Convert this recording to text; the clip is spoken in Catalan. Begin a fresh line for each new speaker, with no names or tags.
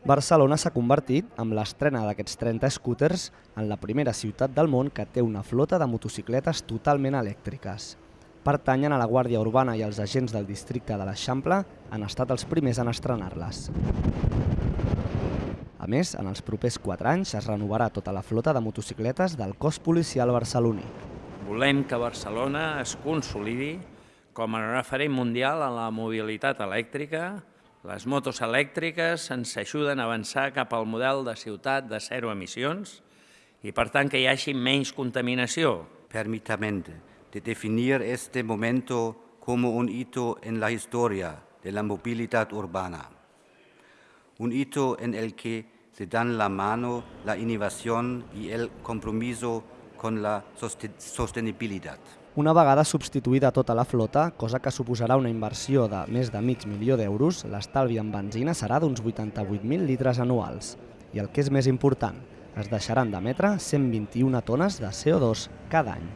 Barcelona s'ha convertit, amb l'estrena d'aquests 30 scooters, en la primera ciutat del món que té una flota de motocicletes totalment elèctriques. Pertanyen a la Guàrdia Urbana i els agents del districte de l'Eixample han estat els primers en estrenar-les. A més, en els propers 4 anys es renovarà tota la flota de motocicletes del cos policial barceloní.
Volem que Barcelona es consolidi com a referent mundial en la mobilitat elèctrica. Les motos elèctriques ens ajuden a avançar cap al model de ciutat de zero emissions i, per tant, que hi hagi menys contaminació.
Permítame de definir este momento como un hito en la historia de la movilidad urbana. Un hito en el que se dan la mano la innovación y el compromiso con la sostenibilitat.
Una vegada substituïda tota la flota, cosa que suposarà una inversió de més de mig milió d'euros, l'estalvi en benzina serà d'uns 88.000 litres anuals. I el que és més important, es deixaran d'emetre 121 tones de CO2 cada any.